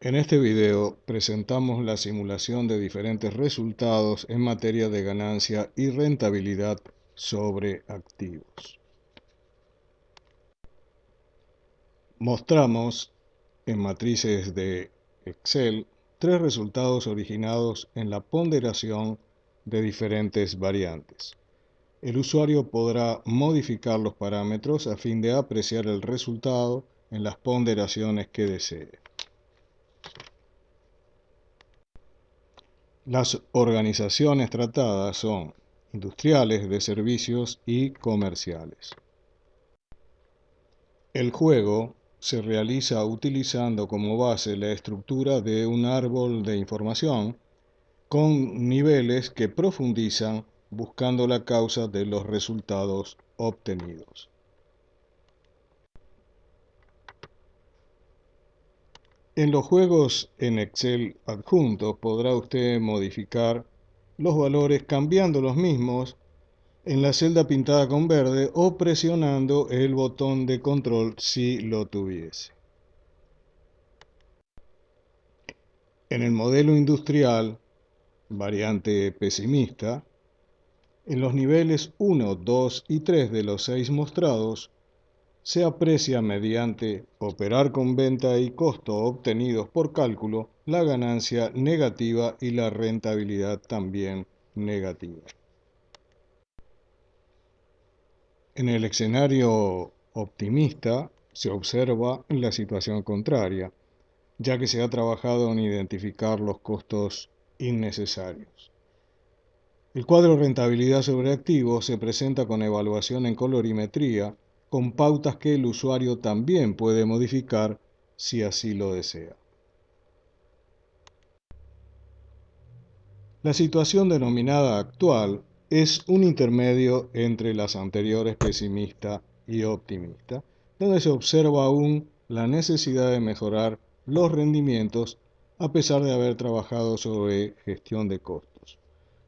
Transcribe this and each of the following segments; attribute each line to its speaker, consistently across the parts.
Speaker 1: En este video presentamos la simulación de diferentes resultados en materia de ganancia y rentabilidad sobre activos. Mostramos en matrices de Excel tres resultados originados en la ponderación de diferentes variantes. El usuario podrá modificar los parámetros a fin de apreciar el resultado en las ponderaciones que desee. Las organizaciones tratadas son industriales, de servicios y comerciales. El juego se realiza utilizando como base la estructura de un árbol de información con niveles que profundizan buscando la causa de los resultados obtenidos. En los juegos en Excel adjuntos podrá usted modificar los valores cambiando los mismos en la celda pintada con verde o presionando el botón de control si lo tuviese. En el modelo industrial, variante pesimista, en los niveles 1, 2 y 3 de los 6 mostrados, se aprecia mediante operar con venta y costo obtenidos por cálculo la ganancia negativa y la rentabilidad también negativa. En el escenario optimista se observa la situación contraria, ya que se ha trabajado en identificar los costos innecesarios. El cuadro rentabilidad sobre activos se presenta con evaluación en colorimetría con pautas que el usuario también puede modificar si así lo desea. La situación denominada actual es un intermedio entre las anteriores pesimista y optimista, donde se observa aún la necesidad de mejorar los rendimientos a pesar de haber trabajado sobre gestión de costos.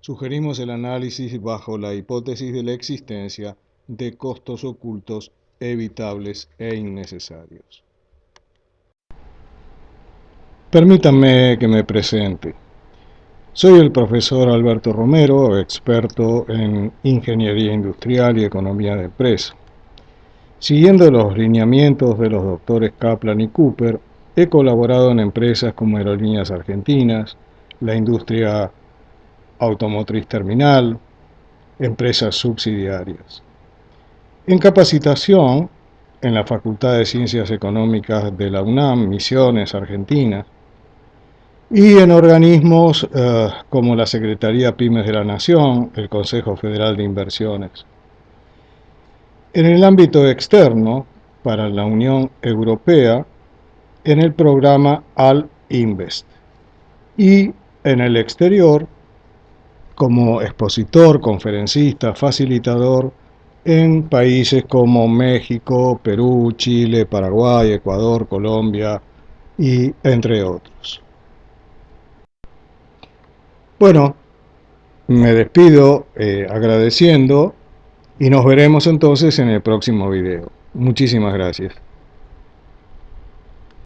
Speaker 1: Sugerimos el análisis bajo la hipótesis de la existencia de costos ocultos evitables e innecesarios. Permítanme que me presente. Soy el profesor Alberto Romero, experto en Ingeniería Industrial y Economía de Empresa. Siguiendo los lineamientos de los doctores Kaplan y Cooper, he colaborado en empresas como Aerolíneas Argentinas, la industria automotriz terminal, empresas subsidiarias. En capacitación, en la Facultad de Ciencias Económicas de la UNAM, Misiones, Argentina, y en organismos eh, como la Secretaría Pymes de la Nación, el Consejo Federal de Inversiones. En el ámbito externo, para la Unión Europea, en el programa Al-Invest. Y en el exterior, como expositor, conferencista, facilitador en países como México, Perú, Chile, Paraguay, Ecuador, Colombia y entre otros. Bueno, me despido eh, agradeciendo y nos veremos entonces en el próximo video. Muchísimas gracias.